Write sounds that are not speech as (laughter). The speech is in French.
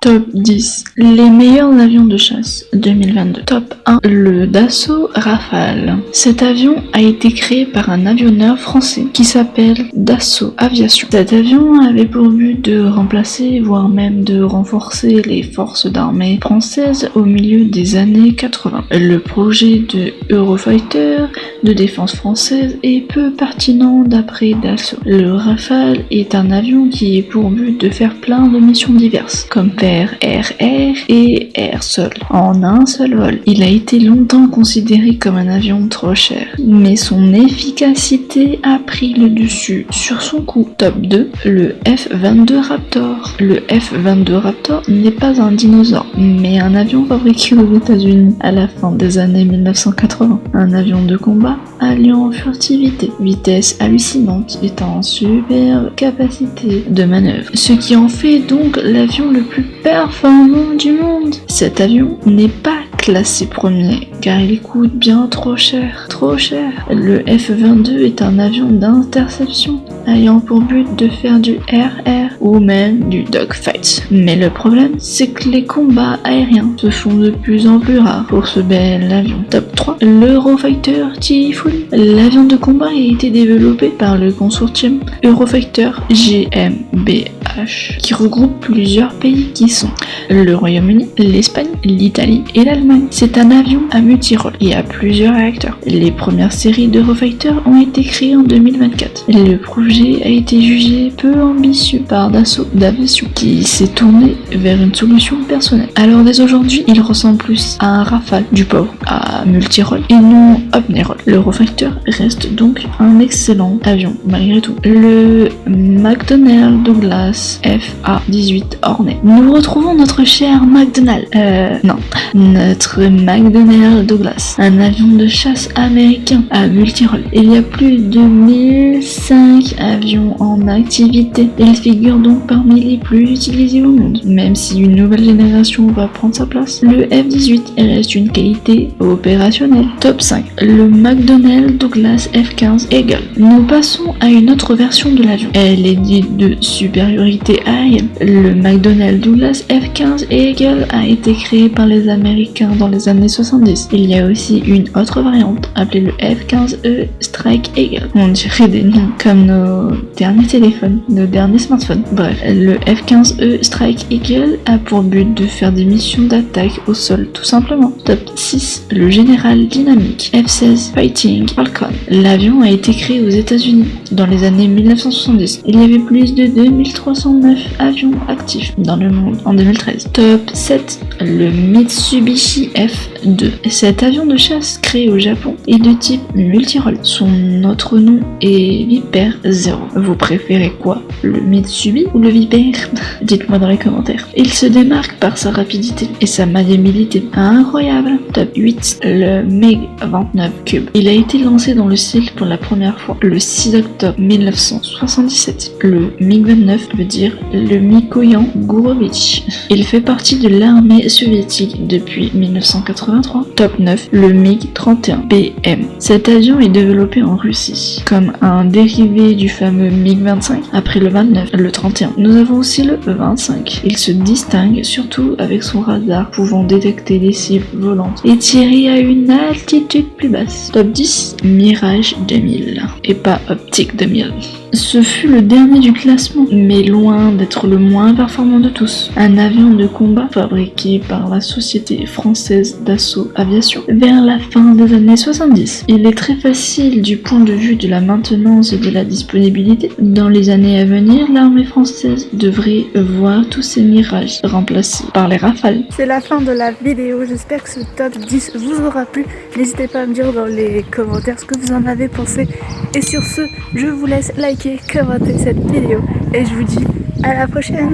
Top 10. Les meilleurs avions de chasse 2022. Top 1. Le Dassault Rafale. Cet avion a été créé par un avionneur français qui s'appelle Dassault Aviation. Cet avion avait pour but de remplacer, voire même de renforcer les forces d'armée françaises au milieu des années 80. Le projet de Eurofighter de défense française est peu pertinent d'après Dassault. Le Rafale est un avion qui est pour but de faire plein de missions diverses, comme RR et Air Sol en un seul vol. Il a été longtemps considéré comme un avion trop cher, mais son efficacité a pris le dessus sur son coût. Top 2, le F-22 Raptor. Le F-22 Raptor n'est pas un dinosaure, mais un avion fabriqué aux États-Unis à la fin des années 1980. Un avion de combat alliant furtivité, vitesse hallucinante et en super capacité de manœuvre, ce qui en fait donc l'avion le plus performant du monde. Cet avion n'est pas classé premier car il coûte bien trop cher, trop cher. Le F-22 est un avion d'interception ayant pour but de faire du RR ou même du dogfight. Mais le problème, c'est que les combats aériens se font de plus en plus rares pour ce bel avion. Top 3, l'Eurofighter Typhoon. L'avion de combat a été développé par le consortium Eurofighter Qui regroupe plusieurs pays qui sont le Royaume-Uni, l'Espagne, l'Italie et l'Allemagne. C'est un avion à multirôle et à plusieurs réacteurs. Les premières séries d'Eurofighter ont été créées en 2024. Le projet a été jugé peu ambitieux par Dassault d'aviation qui s'est tourné vers une solution personnelle. Alors dès aujourd'hui, il ressemble plus à un Rafale du pauvre à multirôle et non omnirôle. L'Eurofighter reste donc un excellent avion malgré tout. Le McDonnell Douglas FA-18 Hornet. Nous retrouvons notre cher McDonnell. Euh, non, notre McDonnell Douglas, un avion de chasse américain à multirôle. Il y a plus de 1005 avions en activité. Il figure donc parmi les plus utilisés au monde, même si une nouvelle génération va prendre sa place. Le F-18 reste une qualité opérationnelle. Top 5. Le McDonnell Douglas F-15 Eagle. Nous passons à une autre version de l'avion. Elle est dite de supériorité Le McDonnell Douglas F-15 Eagle a été créé par les Américains dans les années 70. Il y a aussi une autre variante appelée le F-15E Strike Eagle. On dirait des noms comme nos derniers téléphones, nos derniers smartphones. Bref, le F-15E Strike Eagle a pour but de faire des missions d'attaque au sol tout simplement. Top 6. Le General Dynamic F-16 Fighting Falcon. L'avion a été créé aux États-Unis dans les années 1970. Il y avait plus de 2309 avions actifs dans le monde en 2013. Top 7. Le Mitsubishi F2. Cet avion de chasse créé au Japon est de type multirole. Son autre nom est Viper 0. Vous préférez quoi Le Mitsubishi ou le Viper? (laughs) Dites-moi dans les commentaires. Il se démarque par sa rapidité et sa maniabilité incroyable. Top 8. Le MiG-29 Cube. Il a été lancé dans le ciel pour la première fois le 6 octobre 1977. Le MiG-29 veut dire le Mikoyan Gourovitch. Il fait partie de l'armée soviétique depuis 1983. Top 9. Le MiG-31 BM. Cet avion est développé en Russie comme un dérivé du fameux MiG-25 après le 29, le 31. Nous avons aussi le 25. Il se distingue surtout avec son radar pouvant détecter des cibles volantes et tirer à une altitude plus basse. Top 10. Mirage 2000 et pas Optique 2000. Ce fut le dernier du classement, mais loin d'être le moins performant de tous. Un avion de combat fabriqué par la société française d'assaut aviation vers la fin des années 70. Il est très facile du point de vue de la maintenance et de la disponibilité. Dans les années à venir, l'armée française devrait voir tous ces mirages remplacés par les rafales. C'est la fin de la vidéo, j'espère que ce top 10 vous aura plu. N'hésitez pas à me dire dans les commentaires ce que vous en avez pensé. Et sur ce, je vous laisse liker, commenter cette vidéo et je vous dis à la prochaine